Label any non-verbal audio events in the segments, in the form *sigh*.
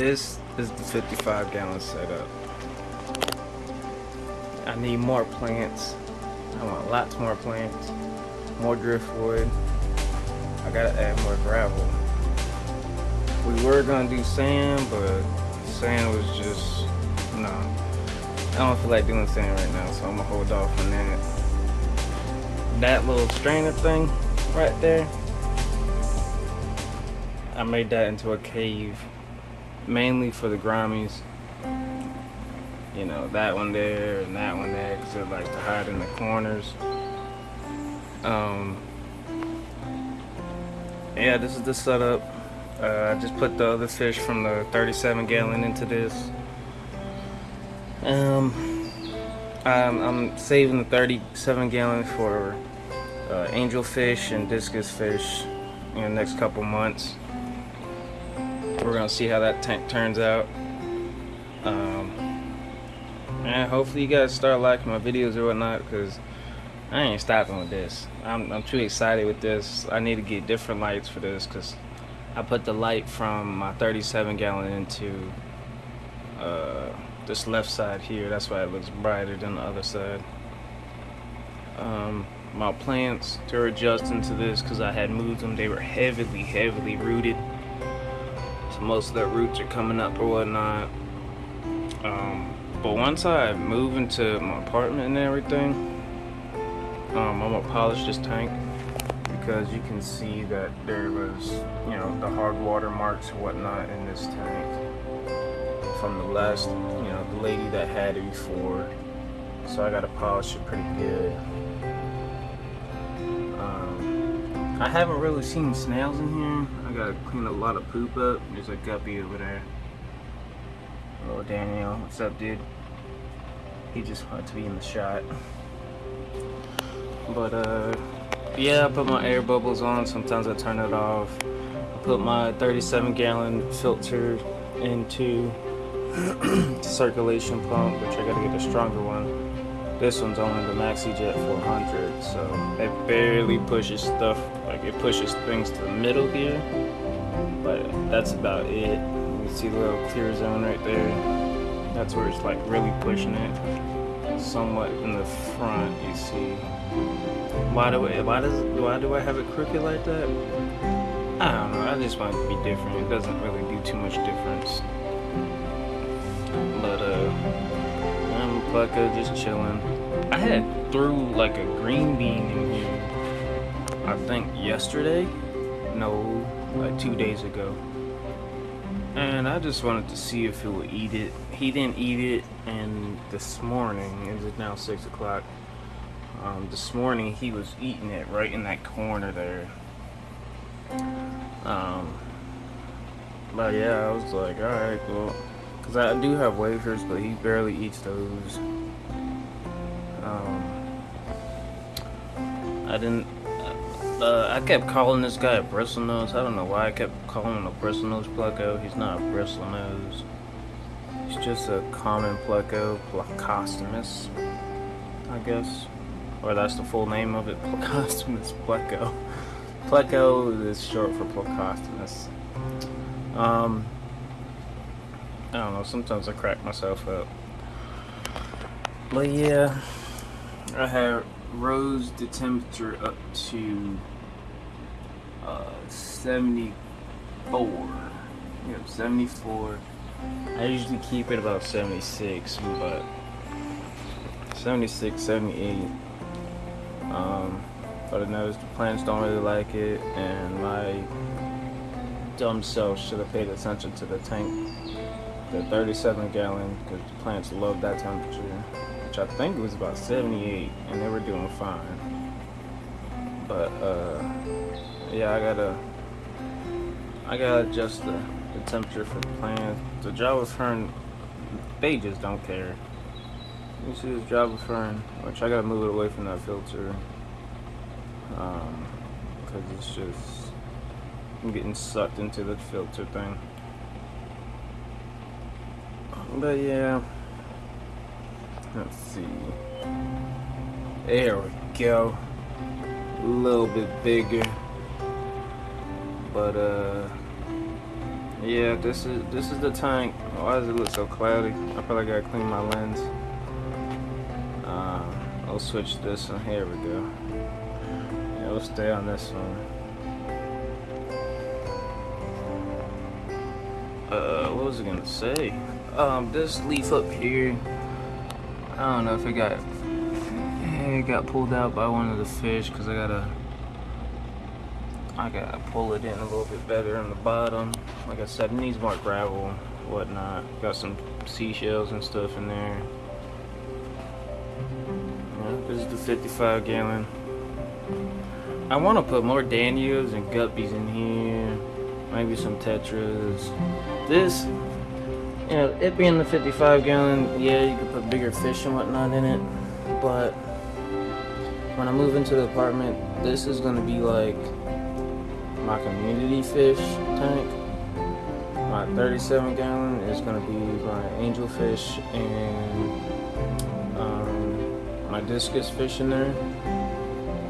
this is the 55 gallon setup. I need more plants. I want lots more plants, more driftwood. I gotta add more gravel. We were gonna do sand, but sand was just, no. I don't feel like doing sand right now, so I'm gonna hold off on that. That little strainer thing right there, I made that into a cave, mainly for the Gouramis. You know, that one there and that one there, because they like to hide in the corners. Um, yeah, this is the setup. Uh, I just put the other fish from the 37 gallon into this. Um, I'm, I'm saving the 37 gallon for uh, angelfish and discus fish in the next couple months. We're gonna see how that tank turns out. Um, and hopefully you guys start liking my videos or whatnot because I ain't stopping with this. I'm, I'm too excited with this. I need to get different lights for this because I put the light from my 37 gallon into uh, this left side here. That's why it looks brighter than the other side. Um, my plants, they're adjusting to this because I had moved them. They were heavily, heavily rooted. Most of the roots are coming up or whatnot. Um, but once I move into my apartment and everything, um, I'm gonna polish this tank because you can see that there was, you know, the hard water marks and whatnot in this tank from the last, you know, the lady that had it before. So I gotta polish it pretty good. I haven't really seen snails in here. I gotta clean a lot of poop up. There's a guppy over there. Hello Daniel, what's up dude? He just wanted to be in the shot. But uh, yeah, I put my air bubbles on. Sometimes I turn it off. I put my 37 gallon filter into *clears throat* circulation pump, which I gotta get a stronger one. This one's only the MaxiJet 400, so it barely pushes stuff, like it pushes things to the middle here, but that's about it. You see the little clear zone right there? That's where it's like really pushing it. Somewhat in the front, you see. Why do I, why does why do I have it crooked like that? I don't know. I just want it to be different. It doesn't really do too much difference. But uh, I'm Pleco just chilling. I had threw like a green bean in here. I think yesterday. No, like two days ago. And I just wanted to see if he would eat it. He didn't eat it, and this morning, it is now six o'clock. Um, this morning he was eating it right in that corner there. Um, but yeah, I was like, alright, well, because I do have wafers, but he barely eats those. Um, I didn't, uh, I kept calling this guy a bristlenose. I don't know why I kept calling him a bristlenose pleco. He's not a bristlenose. He's just a common pleco, plecostomus, I guess or that's the full name of it, *laughs* Plecostomus pleco. Pleco is short for Plecostomus. Um, I don't know, sometimes I crack myself up. But yeah, I have rose the temperature up to uh, 74. Yep, 74. I usually keep it about 76, but 76, 78 um, but I noticed the plants don't really like it, and my dumb self should have paid attention to the tank, the 37 gallon, because the plants love that temperature, which I think was about 78, and they were doing fine. But uh, yeah, I gotta, I gotta adjust the, the temperature for the plants. The Java fern, they just don't care. You see this Java fern, which I gotta move it away from that filter. Um, cause it's just, I'm getting sucked into the filter thing. But yeah, let's see. There we go. A little bit bigger. But uh, Yeah, this is this is the tank. Why does it look so cloudy? I probably gotta clean my lens. Uh, I'll switch this one. Here we go. Yeah, we'll stay on this one. Uh, what was I gonna say? Um, this leaf up here. I don't know if it got it got pulled out by one of the fish because I gotta I gotta pull it in a little bit better on the bottom. Like I said, it needs more gravel, whatnot. Got some seashells and stuff in there. Yeah, this is the 55 gallon. I want to put more Danios and guppies in here. Maybe some tetras. This, you know, it being the 55 gallon, yeah, you could put bigger fish and whatnot in it. But when I move into the apartment, this is going to be like my community fish tank. My 37 gallon is going to be my angelfish and um, my discus fish in there.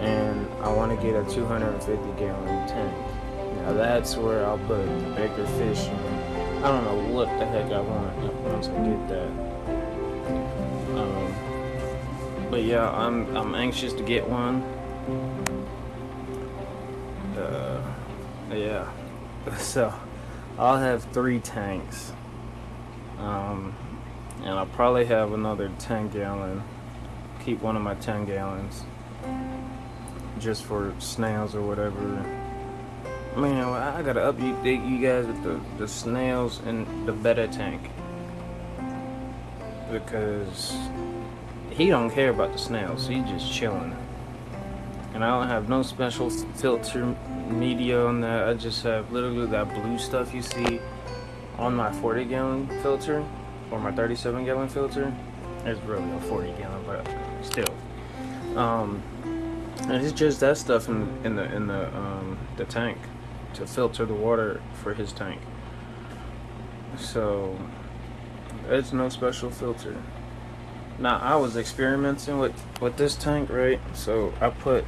And I want to get a 250 gallon tank. Now that's where I'll put the bigger fish in. I don't know what the heck I want once I get that. Um, but yeah, I'm I'm anxious to get one. Yeah. *laughs* So I'll have three tanks. Um, and I'll probably have another 10 gallon. Keep one of my 10 gallons just for snails or whatever. Man, I gotta update you guys with the, the snails and the betta tank. Because he don't care about the snails, he's just chilling. And I don't have no special filter media on that. I just have literally that blue stuff you see on my 40 gallon filter or my 37 gallon filter. It's really a 40 gallon, but still. Um, and it's just that stuff in in the in the um, the tank to filter the water for his tank. So it's no special filter. Now I was experimenting with with this tank, right? So I put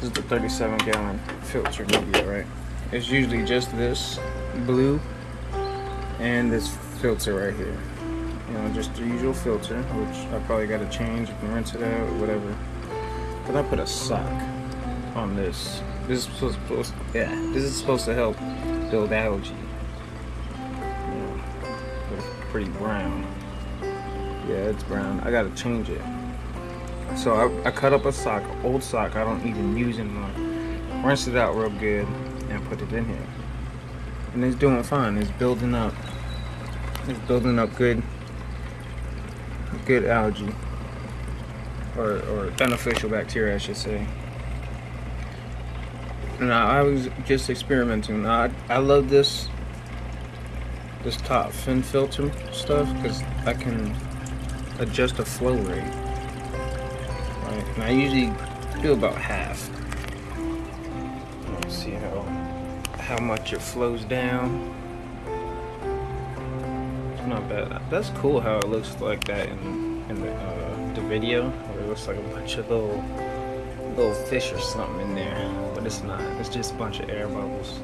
this is the 37 gallon filter media, right? It's usually just this blue and this filter right here. You know, just the usual filter, which I probably got to change and rinse it out or whatever. But I put a sock on this. This is supposed, yeah, this is supposed to help build algae. Yeah, it's pretty brown. Yeah, it's brown. I gotta change it. So I, I cut up a sock, old sock I don't even use anymore. Rinse it out real good and put it in here. And it's doing fine. It's building up. It's building up good, good algae, or or beneficial bacteria, I should say. Now I was just experimenting. I I love this this top fin filter stuff because I can adjust the flow rate. And I usually do about half. Let's see how how much it flows down. It's not bad. That's cool how it looks like that in in the uh, the video. It looks like a bunch of little little fish or something in there, but it's not. It's just a bunch of air bubbles.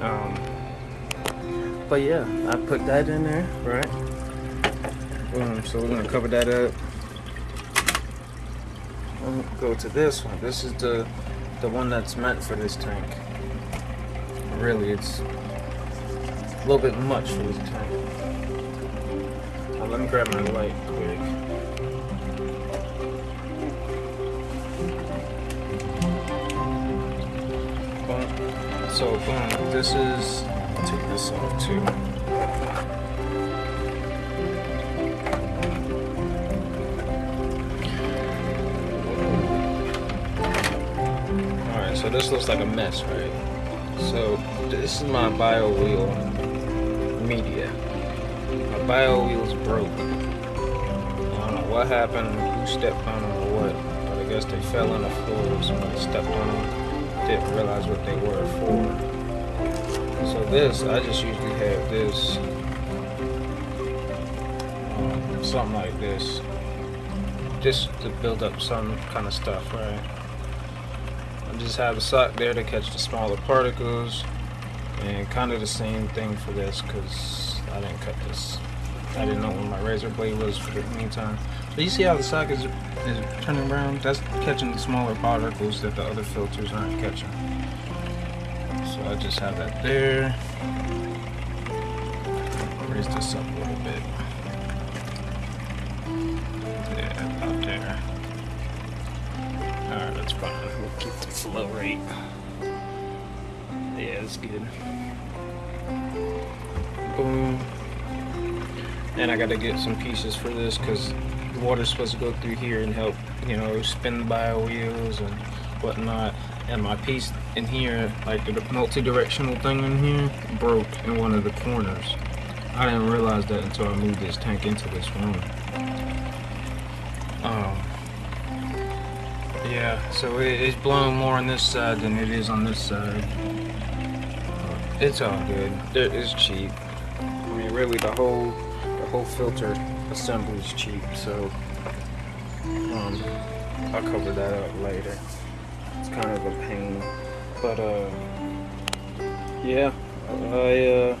Um, but yeah, I put that in there, right? Boom. So we're gonna cover that up. Go to this one. This is the the one that's meant for this tank. Really, it's a little bit much for this tank. Now, let me grab my light quick. So boom, this is. I'll take this off too. This looks like a mess, right? So this is my bio wheel media. My bio wheel's broke. I don't know what happened, who stepped on them or what, but I guess they fell on the floor, somebody stepped on them, didn't realize what they were for. So this, I just usually have this, um, something like this, just to build up some kind of stuff, right? Just have a sock there to catch the smaller particles. And kind of the same thing for this because I didn't cut this. I didn't know where my razor blade was for the meantime. But you see how the sock is, is turning around that's catching the smaller particles that the other filters aren't catching. So I just have that there. Raise this up a little bit. Yeah about there alright that's fine we'll keep the flow rate yeah, it's good. Boom. And I gotta get some pieces for this because the water's supposed to go through here and help, you know, spin the bio wheels and whatnot. And my piece in here, like the multi-directional thing in here, broke in one of the corners. I didn't realize that until I moved this tank into this room. Yeah, so it's blowing more on this side than it is on this side. It's all good. It's cheap. I mean, really, the whole the whole filter assembly is cheap. So, um, I'll cover that up later. It's kind of a pain, but uh, yeah, I uh,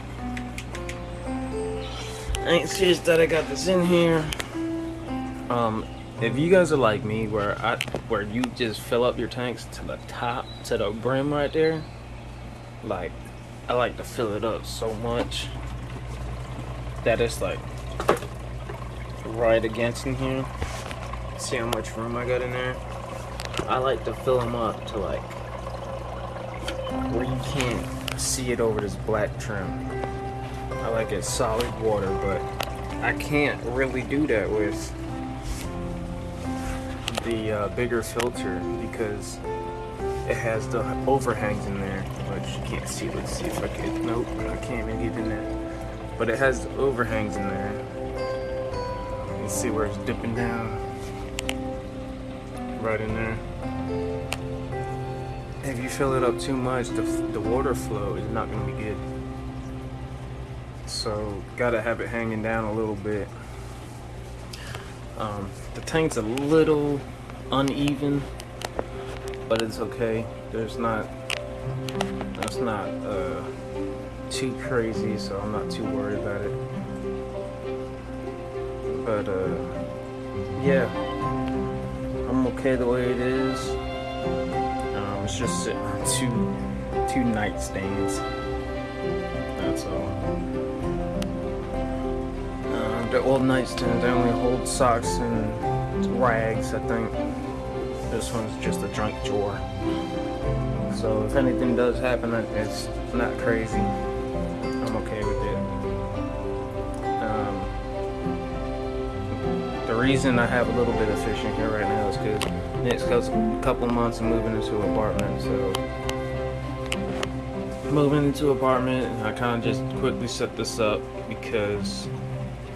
ain't serious that I got this in here. Um, if you guys are like me, where I where you just fill up your tanks to the top, to the brim right there, like I like to fill it up so much that it's like right against in here. See how much room I got in there? I like to fill them up to like where you can't see it over this black trim. I like it solid water, but I can't really do that with the uh, bigger filter because it has the overhangs in there, which you can't see. Let's see if I can. Nope, I can't even get in there. But it has the overhangs in there. You see where it's dipping down. Right in there. If you fill it up too much, the, the water flow is not going to be good. So, gotta have it hanging down a little bit. Um, the tank's a little uneven but it's okay. There's not, that's not uh, too crazy, so I'm not too worried about it. But uh, yeah, I'm okay the way it is. Um, it's just sitting on two, two nightstands. That's all. Uh, the old nightstands, they only hold socks and rags, I think. This one's just a junk drawer. So if anything does happen, it's not crazy. I'm okay with it. Um, the reason I have a little bit of fish in here right now is because next couple months I'm moving into an apartment. So moving into an apartment, I kind of just quickly set this up because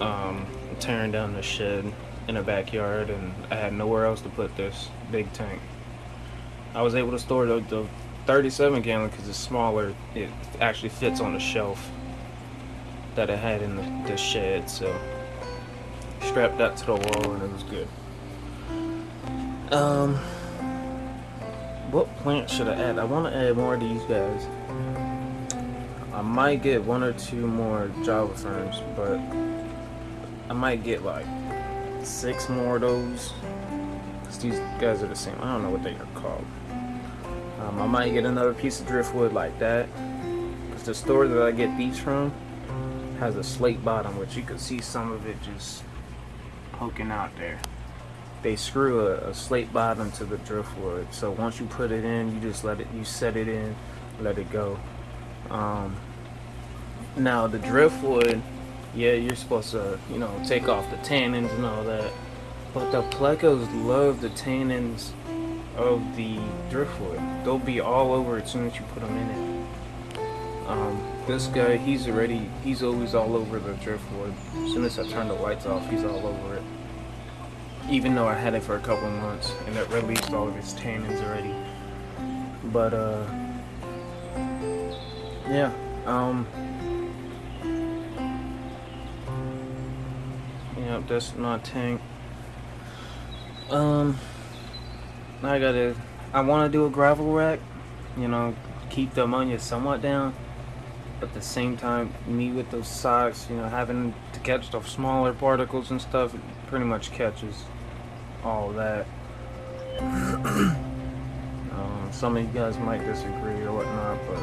um, I'm tearing down the shed in a backyard and I had nowhere else to put this big tank. I was able to store the, the 37 gallon because it's smaller. It actually fits on the shelf that I had in the, the shed. So strapped that to the wall and it was good. Um, what plant should I add? I want to add more of these guys. I might get one or two more Java ferns, but I might get like six more of those. Cause These guys are the same. I don't know what they are called. Um, I might get another piece of driftwood like that. Because the store that I get these from has a slate bottom, which you can see some of it just poking out there. They screw a, a slate bottom to the driftwood. So once you put it in, you just let it, you set it in, let it go. Um, now the driftwood yeah, you're supposed to, you know, take off the tannins and all that. But the plecos love the tannins of the driftwood. They'll be all over it as soon as you put them in it. Um, this guy, he's already, he's always all over the driftwood. As soon as I turn the lights off, he's all over it. Even though I had it for a couple months and it released all of its tannins already. But, uh, yeah, um, That's my tank. Um, I gotta I want to do a gravel vac, you know, keep the ammonia somewhat down. But at the same time, me with those socks, you know, having to catch the smaller particles and stuff, pretty much catches all that. *coughs* um, some of you guys might disagree or whatnot, but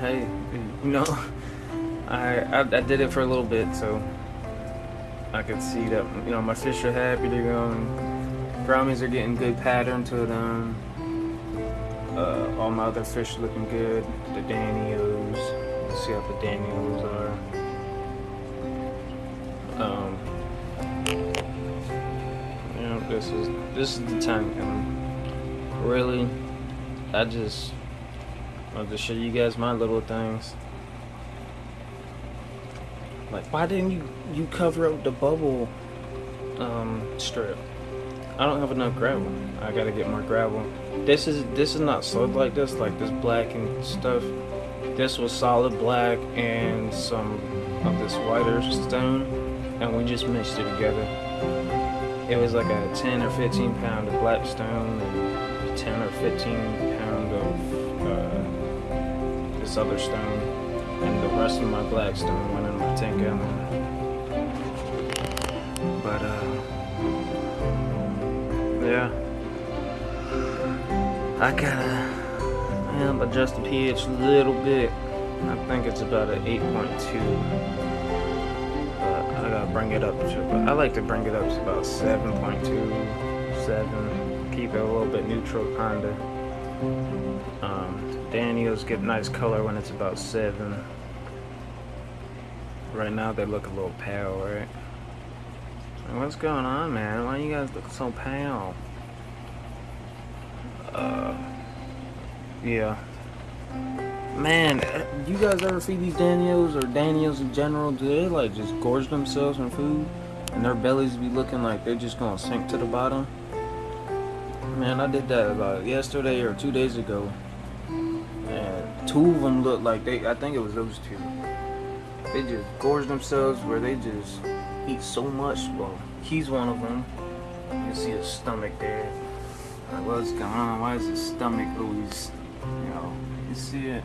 hey, you know, *laughs* I, I, I did it for a little bit, so I could see that you know my fish are happy. They're going. Brownies are getting good pattern to them. Uh, all my other fish are looking good. The Danios. Let's see how the Danios are. Um, you know, this is this is the tank, and really, I just want to show you guys my little things. Like, why didn't you you cover up the bubble um, strip? I don't have enough gravel. I gotta get more gravel. This is this is not solid like this, like this black and stuff. This was solid black and some of this whiter stone, and we just mixed it together. It was like a 10 or 15 pound of black stone and 10 or 15 pound of uh, this other stone and the rest of my blackstone went in my 10 gallon. But, uh, yeah. I gotta um, adjust the pH a little bit. I think it's about an 8.2. But I gotta bring it up to, I like to bring it up to about 7.2, 7. Keep it a little bit neutral, kinda. Um, Danios get nice color when it's about 7. Right now they look a little pale, right? What's going on, man? Why you guys look so pale? Uh, yeah. Man, you guys ever see these Danios or Danios in general? Do they like just gorge themselves on food? And their bellies be looking like they're just gonna sink to the bottom? Man, I did that about yesterday or two days ago And two of them looked like they, I think it was those two. They just gorge themselves where they just eat so much. Well, he's one of them. You see his stomach there. Like, what's going on? Why is his stomach always, you know, you see it?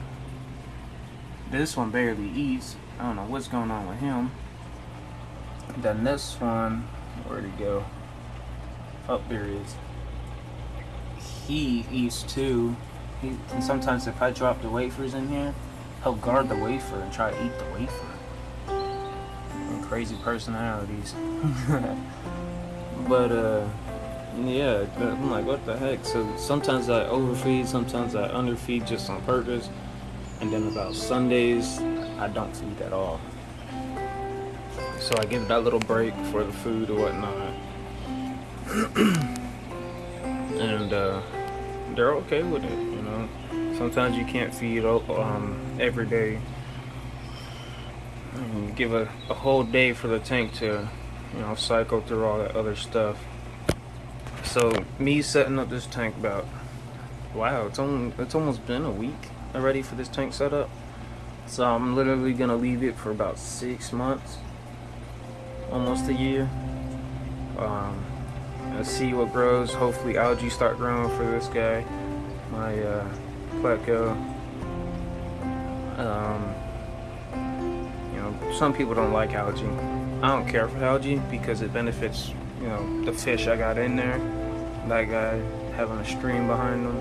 This one barely eats. I don't know what's going on with him. Then this one, where'd he go? Up oh, there he is. He eats too. He, and sometimes if I drop the wafers in here, he'll guard the wafer and try to eat the wafer. Crazy personalities. *laughs* but uh, yeah, I'm like, what the heck? So sometimes I overfeed, sometimes I underfeed just on purpose, and then about Sundays I don't feed at all. So I give that little break for the food or whatnot. *clears throat* and uh, they're okay with it, you know. Sometimes you can't feed um, every day. And give a, a whole day for the tank to, you know, cycle through all that other stuff. So me setting up this tank about, wow, it's only it's almost been a week already for this tank setup. So I'm literally gonna leave it for about six months, almost a year. Um, see what grows. Hopefully algae start growing for this guy. My uh. Um, some people don't like algae. I don't care for algae because it benefits, you know, the fish I got in there. That guy having a stream behind them.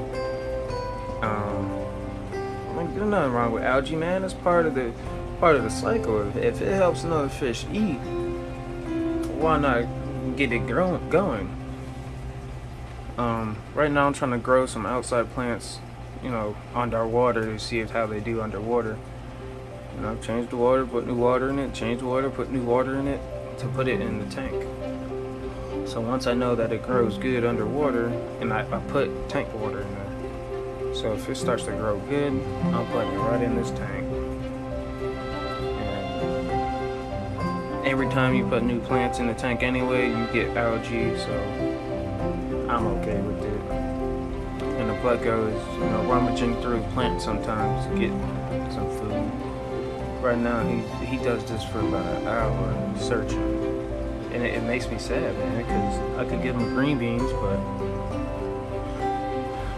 Um, I mean, there's nothing wrong with algae, man. It's part of the part of the cycle. If it helps another fish eat, why not get it going? Um, right now I'm trying to grow some outside plants, you know, underwater to see if how they do underwater. You know, change the water, put new water in it, change the water, put new water in it to put it in the tank. So once I know that it grows good underwater, and I, I put tank water in there. So if it starts to grow good, I'll put it right in this tank. And every time you put new plants in the tank anyway, you get algae, so I'm okay with it. And the pleco is, you know, rummaging through plants sometimes to get some food. Right now, he he does this for about an hour searching, and it, it makes me sad, man, because I could give him green beans, but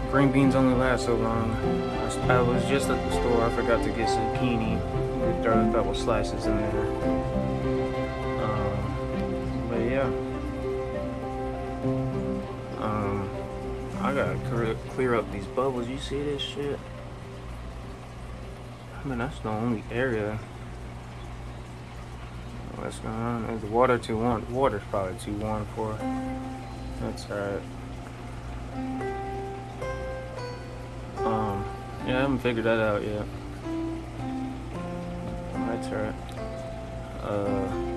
green beans only last so long. I, was just at the store. I forgot to get zucchini. Throw a couple slices in there. Um, but yeah. Um, I gotta clear up these bubbles. You see this shit? I mean, that's the only area. What's going on? Is the water too warm? Water's probably too warm for. That's alright. Um, yeah, I haven't figured that out yet. That's alright. Uh,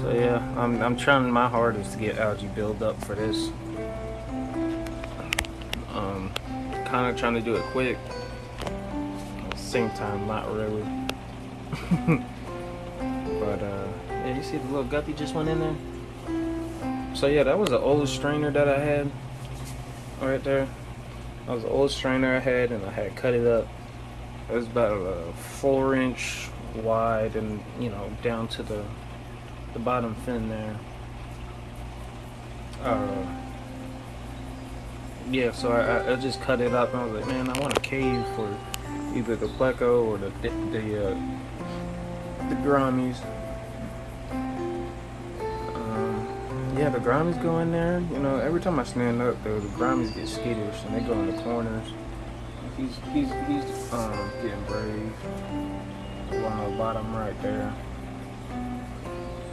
so yeah, I'm I'm trying my hardest to get algae build up for this. Um, kind of trying to do it quick. Same time, not really. *laughs* but uh, yeah, you see the little guppy just went in there. So yeah, that was an old strainer that I had right there. That was an old strainer I had, and I had cut it up. It was about a four inch wide, and you know down to the the bottom fin there. Uh, yeah, so I, I just cut it up, and I was like, man, I want a cave for either the pleco or the the uh, the Gouramis. Yeah, the Gouramis go in there. You know, every time I stand up, though, the Gouramis get skittish and they go in the corners. He's he's he's um getting brave. The bottom right there.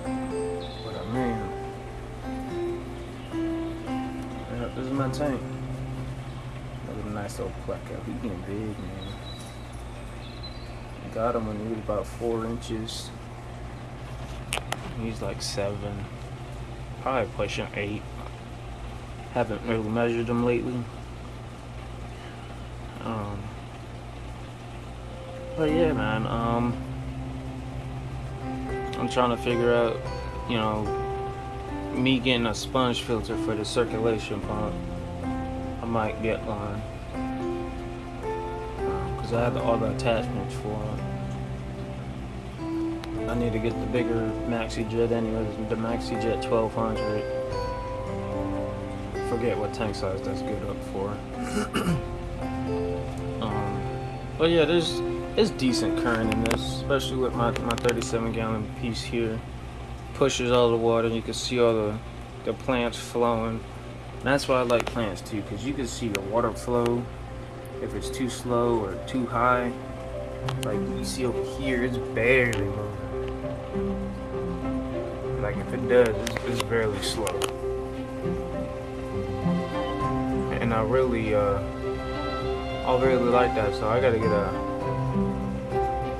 But I mean, this is my tank. Another nice little pleco. He getting big, man. Got him when he was about four inches. He's like seven probably pushing eight. Haven't really measured them lately. Um, but yeah, man. Um, I'm trying to figure out, you know, me getting a sponge filter for the circulation pump. I might get one because I have all the attachments for it. I need to get the bigger Maxi Jet anyways, the Maxi Jet 1200. Forget what tank size that's good up for. *coughs* um, but yeah, there's it's decent current in this, especially with my, my 37 gallon piece here. Pushes all the water, and you can see all the, the plants flowing. And that's why I like plants too, because you can see the water flow if it's too slow or too high. Like you see over here, it's barely moving. Like if it does, it's, it's fairly slow. And I really, uh, I really like that. So I gotta get a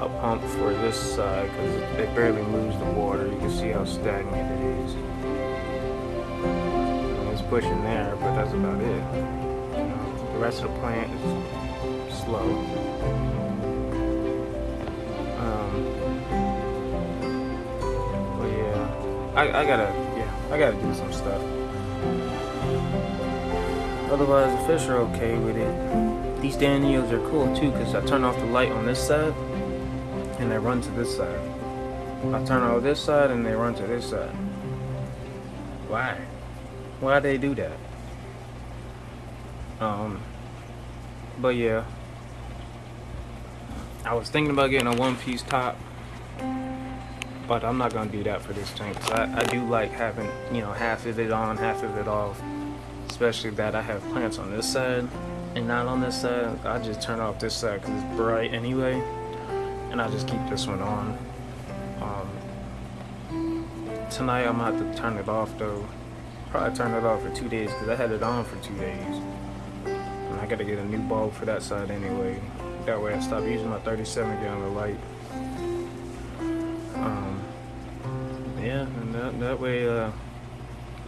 a pump for this side because it barely moves the water. You can see how stagnant it is. It's pushing there, but that's about it. You know, the rest of the plant is slow. I, I gotta, yeah, I gotta do some stuff. Otherwise, the fish are okay with it. These Danios are cool too, because I turn off the light on this side, and they run to this side. I turn off this side, and they run to this side. Why? Why they do that? Um, but yeah. I was thinking about getting a one-piece top but I'm not gonna do that for this tank. Cause I, I do like having you know half of it on, half of it off. Especially that I have plants on this side and not on this side. I just turn off this side because it's bright anyway, and I just keep this one on. Um, tonight I'm gonna have to turn it off though. Probably turn it off for two days because I had it on for two days. And I gotta get a new bulb for that side anyway. That way I stop using my 37 gallon light. yeah, and that, that way, uh,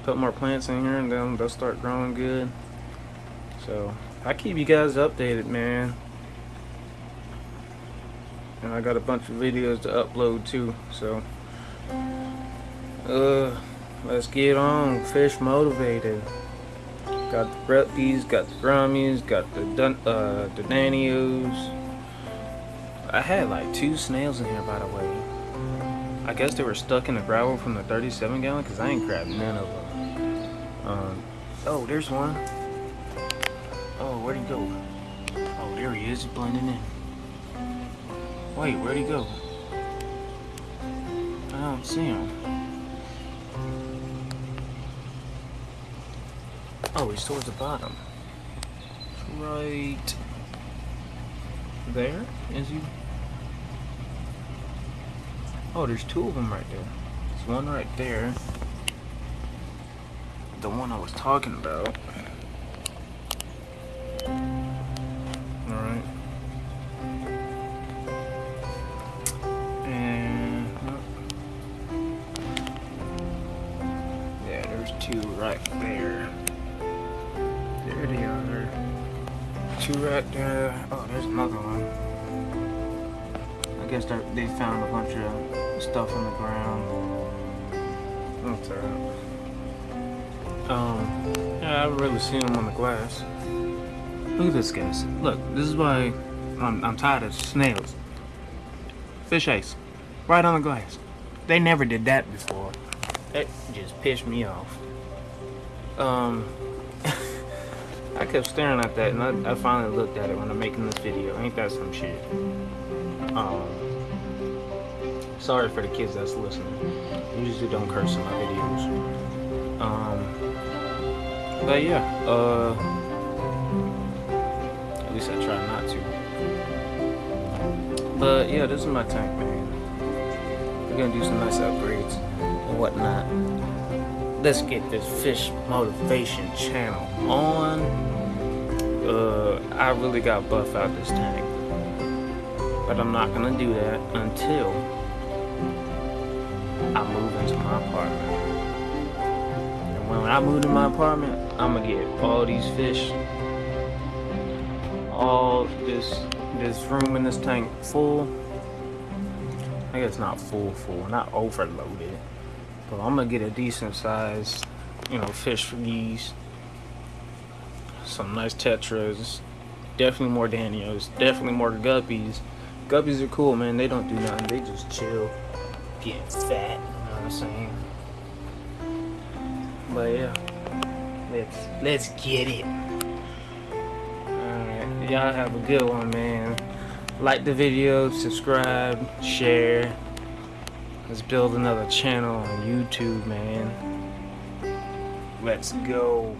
put more plants in here and then they'll start growing good. So, I keep you guys updated, man. And I got a bunch of videos to upload too, so. Uh, let's get on, fish motivated. Got the Breppies, got the Gouramis, got the Dun uh, the Danios. I had like two snails in here, by the way. I guess they were stuck in the gravel from the 37 gallon because I ain't grabbed none of them. Um, oh, there's one. Oh, where'd he go? Oh, there he is, He's blending in. Wait, where'd he go? I don't see him. Oh, he's towards the bottom. Right there? Is he? Oh, there's two of them right there. There's one right there. The one I was talking about. Stuff on the ground. That's alright. Um, yeah, I haven't really seen them on the glass. Look at this, guys. Look, this is why I'm, I'm tired of snails. Fish ice. Right on the glass. They never did that before. That just pissed me off. Um, *laughs* I kept staring at that, and I, I finally looked at it when I'm making this video. Ain't that some shit? Um, sorry for the kids that's listening. I usually don't curse in my videos. Um, but yeah, uh, at least I try not to. But yeah, this is my tank, man. We're gonna do some nice upgrades and whatnot. Let's get this fish motivation channel on. Uh, I really got buff out this tank, but I'm not gonna do that until I move into my apartment. And when I move to my apartment, I'm gonna get all these fish, all this this room in this tank full. I guess not full, full, not overloaded, but I'm gonna get a decent size, you know, fish for these. Some nice tetras, definitely more danios, definitely more guppies. Guppies are cool, man. They don't do nothing. They just chill, getting fat. You know what I'm saying? But yeah, let's let's get it. Alright, y'all have a good one, man. Like the video, subscribe, share. Let's build another channel on YouTube, man. Let's go.